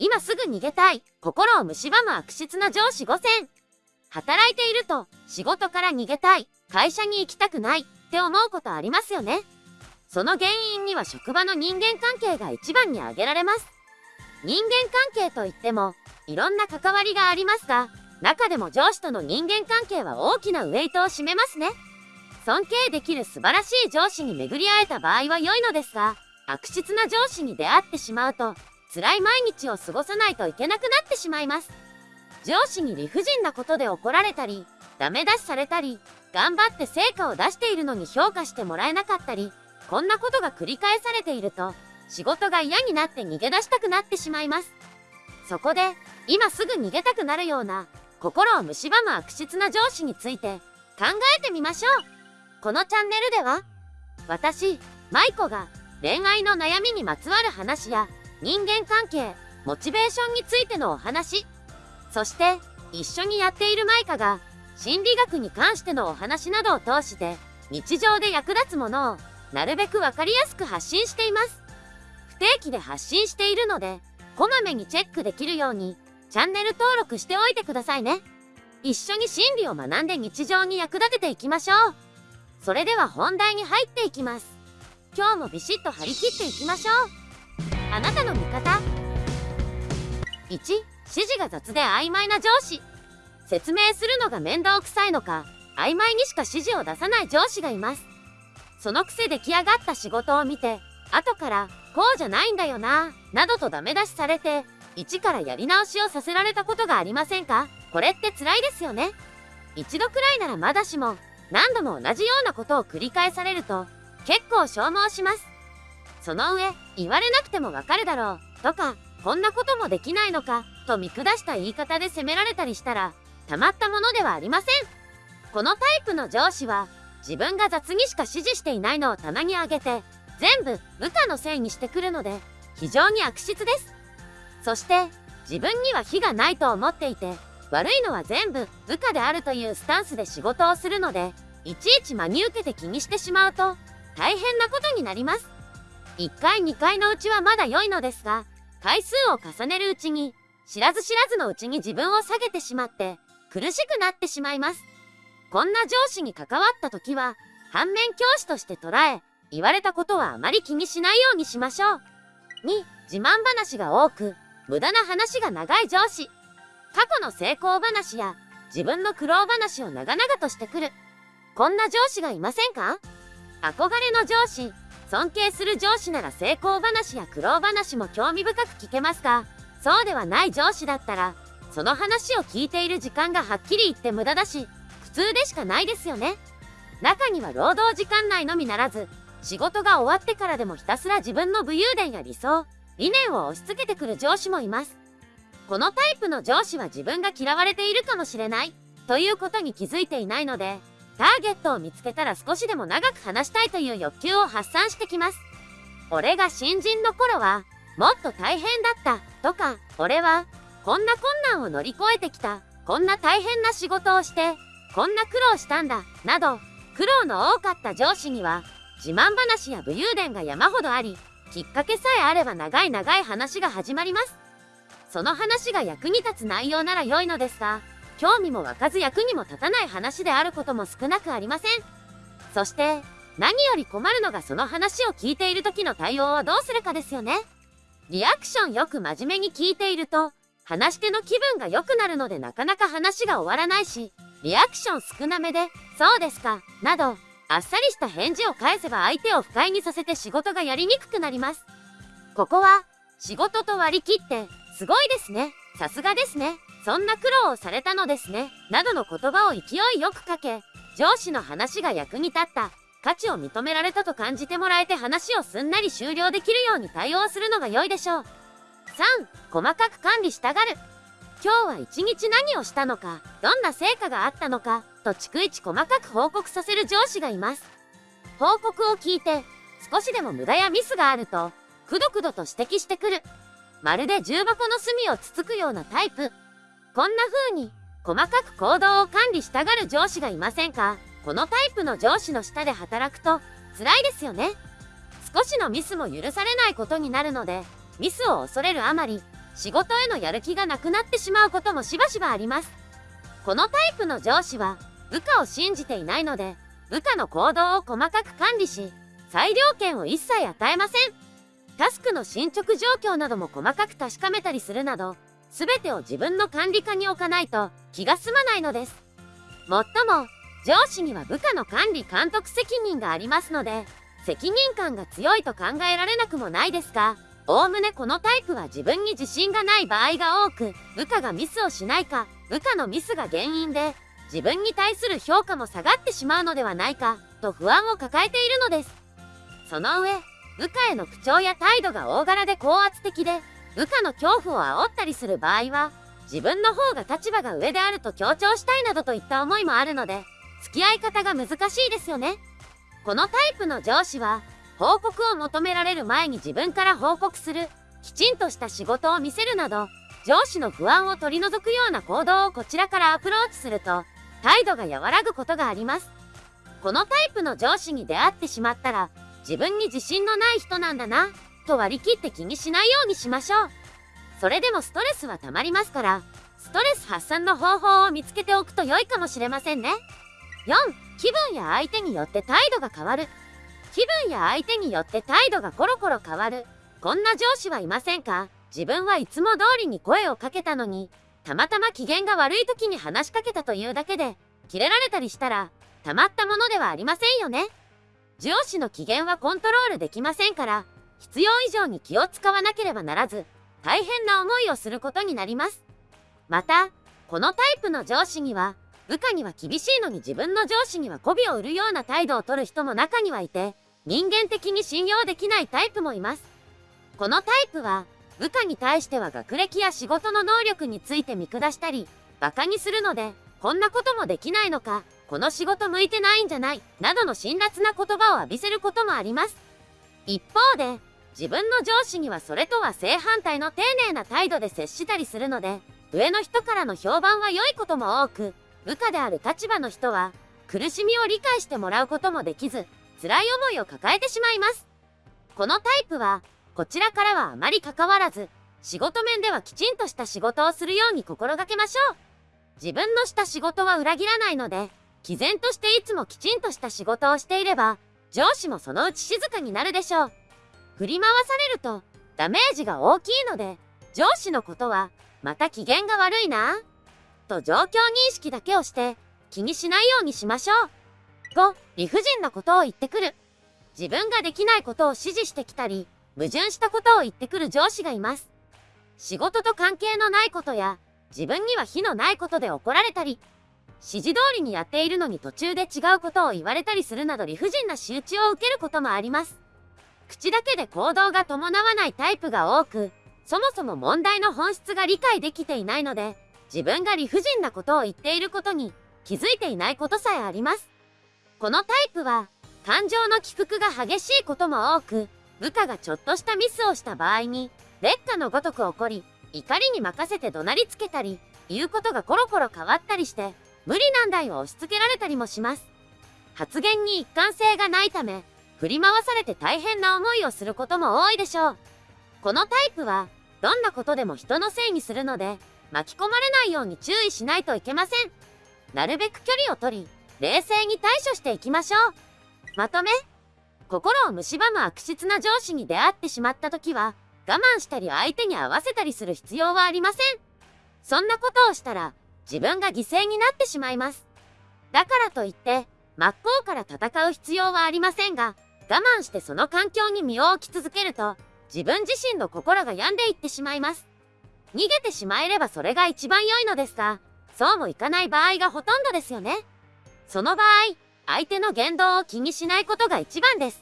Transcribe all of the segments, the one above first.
今すぐ逃げたい。心を蝕む悪質な上司5選。働いていると、仕事から逃げたい。会社に行きたくない。って思うことありますよね。その原因には職場の人間関係が一番に挙げられます。人間関係といっても、いろんな関わりがありますが、中でも上司との人間関係は大きなウェイトを占めますね。尊敬できる素晴らしい上司に巡り会えた場合は良いのですが、悪質な上司に出会ってしまうと、辛い毎日を過ごさないといけなくなってしまいます。上司に理不尽なことで怒られたり、ダメ出しされたり、頑張って成果を出しているのに評価してもらえなかったり、こんなことが繰り返されていると、仕事が嫌になって逃げ出したくなってしまいます。そこで、今すぐ逃げたくなるような、心を蝕む悪質な上司について、考えてみましょう。このチャンネルでは、私、舞子が恋愛の悩みにまつわる話や、人間関係、モチベーションについてのお話、そして一緒にやっているマイカが心理学に関してのお話などを通して日常で役立つものをなるべくわかりやすく発信しています。不定期で発信しているので、こまめにチェックできるようにチャンネル登録しておいてくださいね。一緒に心理を学んで日常に役立てていきましょう。それでは本題に入っていきます。今日もビシッと張り切っていきましょう。あなたの味方。1指示が雑で曖昧な上司。説明するのが面倒くさいのか曖昧にしか指示を出さない上司がいます。そのくせ出来上がった仕事を見て後からこうじゃないんだよななどとダメ出しされて一からやり直しをさせられたことがありませんか？これって辛いですよね。一度くらいならまだしも何度も同じようなことを繰り返されると結構消耗します。その上、言われなくてもわかるだろう、とか、こんなこともできないのか、と見下した言い方で責められたりしたら、たまったものではありません。このタイプの上司は、自分が雑にしか指示していないのを棚に上げて、全部部下のせいにしてくるので、非常に悪質です。そして、自分には非がないと思っていて、悪いのは全部部下であるというスタンスで仕事をするので、いちいち真に受けて気にしてしまうと、大変なことになります。1回2回のうちはまだ良いのですが、回数を重ねるうちに、知らず知らずのうちに自分を下げてしまって、苦しくなってしまいます。こんな上司に関わった時は、反面教師として捉え、言われたことはあまり気にしないようにしましょう。2、自慢話が多く、無駄な話が長い上司。過去の成功話や、自分の苦労話を長々としてくる。こんな上司がいませんか？憧れの上司、尊敬する上司なら成功話や苦労話も興味深く聞けますが、そうではない上司だったら、その話を聞いている時間がはっきり言って無駄だし、普通でしかないですよね。中には労働時間内のみならず、仕事が終わってからでもひたすら自分の武勇伝や理想、理念を押し付けてくる上司もいます。このタイプの上司は自分が嫌われているかもしれない、ということに気づいていないので、ターゲットを見つけたら少しでも長く話したいという欲求を発散してきます。俺が新人の頃は、もっと大変だった、とか、俺は、こんな困難を乗り越えてきた、こんな大変な仕事をして、こんな苦労したんだ、など、苦労の多かった上司には、自慢話や武勇伝が山ほどあり、きっかけさえあれば長い長い話が始まります。その話が役に立つ内容なら良いのですが、興味も湧かず役にも立たない話であることも少なくありません。そして、何より困るのがその話を聞いている時の対応をどうするかですよね。リアクションよく真面目に聞いていると、話し手の気分が良くなるのでなかなか話が終わらないし、リアクション少なめで、そうですか、など、あっさりした返事を返せば相手を不快にさせて仕事がやりにくくなります。ここは、仕事と割り切って、すごいですね、さすがですね、そんな苦労をされたのですね、などの言葉を勢いよくかけ、上司の話が役に立った、価値を認められたと感じてもらえて話をすんなり終了できるように対応するのが良いでしょう。3、細かく管理したがる。今日は一日何をしたのか、どんな成果があったのか、と逐一細かく報告させる上司がいます。報告を聞いて、少しでも無駄やミスがあると、くどくどと指摘してくる。まるで重箱の隅をつつくようなタイプ。こんな風に、細かく行動を管理したがる上司がいませんか？このタイプの上司の下で働くと、辛いですよね。少しのミスも許されないことになるので、ミスを恐れるあまり、仕事へのやる気がなくなってしまうこともしばしばあります。このタイプの上司は部下を信じていないので、部下の行動を細かく管理し、裁量権を一切与えません。タスクの進捗状況なども細かく確かめたりするなど、全てを自分の管理下に置かないと気が済まないのです。もっとも、上司には部下の管理監督責任がありますので、責任感が強いと考えられなくもないですが、おおむねこのタイプは自分に自信がない場合が多く、部下がミスをしないか、部下のミスが原因で、自分に対する評価も下がってしまうのではないか、と不安を抱えているのです。その上、部下への口調や態度が大柄で高圧的で、部下の恐怖を煽ったりする場合は、自分の方が立場が上であると強調したいなどといった思いもあるので、付き合い方が難しいですよね。このタイプの上司は、報告を求められる前に自分から報告する、きちんとした仕事を見せるなど、上司の不安を取り除くような行動をこちらからアプローチすると、態度が和らぐことがあります。このタイプの上司に出会ってしまったら、自分に自信のない人なんだな、と割り切って気にしないようにしましょう。それでもストレスは溜まりますから、ストレス発散の方法を見つけておくと良いかもしれませんね。4、気分や相手によって態度が変わる。気分や相手によって態度がコロコロ変わる。こんな上司はいませんか？自分はいつも通りに声をかけたのに、たまたま機嫌が悪い時に話しかけたというだけで、キレられたりしたら、たまったものではありませんよね。上司の機嫌はコントロールできませんから、必要以上に気を使わなければならず、大変な思いをすることになります。また、このタイプの上司には、部下には厳しいのに自分の上司には媚びを売るような態度をとる人も中にはいて、人間的に信用できないタイプもいます。このタイプは、部下に対しては学歴や仕事の能力について見下したり、馬鹿にするので、こんなこともできないのか、この仕事向いてないんじゃない、などの辛辣な言葉を浴びせることもあります。一方で、自分の上司にはそれとは正反対の丁寧な態度で接したりするので、上の人からの評判は良いことも多く、部下である立場の人は、苦しみを理解してもらうこともできず、辛い思いを抱えてしまいます。このタイプは、こちらからはあまり関わらず、仕事面ではきちんとした仕事をするように心がけましょう。自分のした仕事は裏切らないので、毅然としていつもきちんとした仕事をしていれば、上司もそのうち静かになるでしょう。振り回されると、ダメージが大きいので、上司のことは、また機嫌が悪いなと状況認識だけをして気にしないようにしましょう。5、理不尽なことを言ってくる。自分ができないことを指示してきたり、矛盾したことを言ってくる上司がいます。仕事と関係のないことや、自分には非のないことで怒られたり、指示通りにやっているのに途中で違うことを言われたりするなど理不尽な仕打ちを受けることもあります。口だけで行動が伴わないタイプが多く、そもそも問題の本質が理解できていないので、自分が理不尽なことを言っていることに気づいていないことさえあります。このタイプは、感情の起伏が激しいことも多く、部下がちょっとしたミスをした場合に、劣化のごとく起こり、怒りに任せて怒鳴りつけたり、言うことがコロコロ変わったりして、無理難題を押し付けられたりもします。発言に一貫性がないため、振り回されて大変な思いをすることも多いでしょう。このタイプは、どんなことでも人のせいにするので、巻き込まれないように注意しないといけません。なるべく距離を取り、冷静に対処していきましょう。まとめ。心を蝕む悪質な上司に出会ってしまった時は、我慢したり相手に合わせたりする必要はありません。そんなことをしたら、自分が犠牲になってしまいます。だからといって、真っ向から戦う必要はありませんが、我慢してその環境に身を置き続けると、自分自身の心が病んでいってしまいます。逃げてしまえればそれが一番良いのですが、そうもいかない場合がほとんどですよね。その場合、相手の言動を気にしないことが一番です。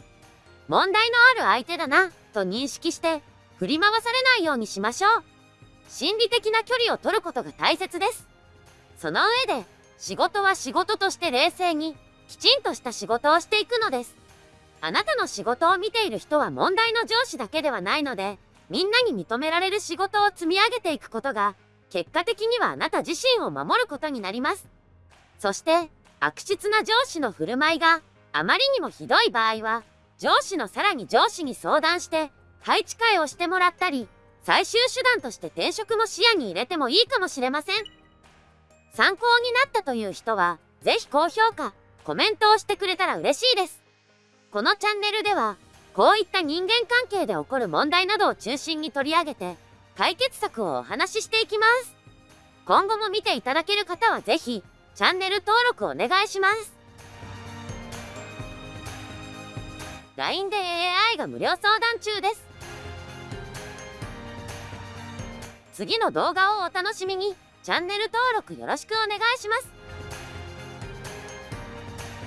問題のある相手だな、と認識して、振り回されないようにしましょう。心理的な距離を取ることが大切です。その上で、仕事は仕事として冷静に、きちんとした仕事をしていくのです。あなたの仕事を見ている人は問題の上司だけではないので、みんなに認められる仕事を積み上げていくことが、結果的にはあなた自身を守ることになります。そして、悪質な上司の振る舞いがあまりにもひどい場合は、上司のさらに上司に相談して、配置換えをしてもらったり、最終手段として転職も視野に入れてもいいかもしれません。参考になったという人は、ぜひ高評価、コメントをしてくれたら嬉しいです。このチャンネルでは、こういった人間関係で起こる問題などを中心に取り上げて、解決策をお話ししていきます。今後も見ていただける方はぜひ、チャンネル登録お願いします。LINE で AI が無料相談中です。次の動画をお楽しみに、チャンネル登録よろしくお願いします。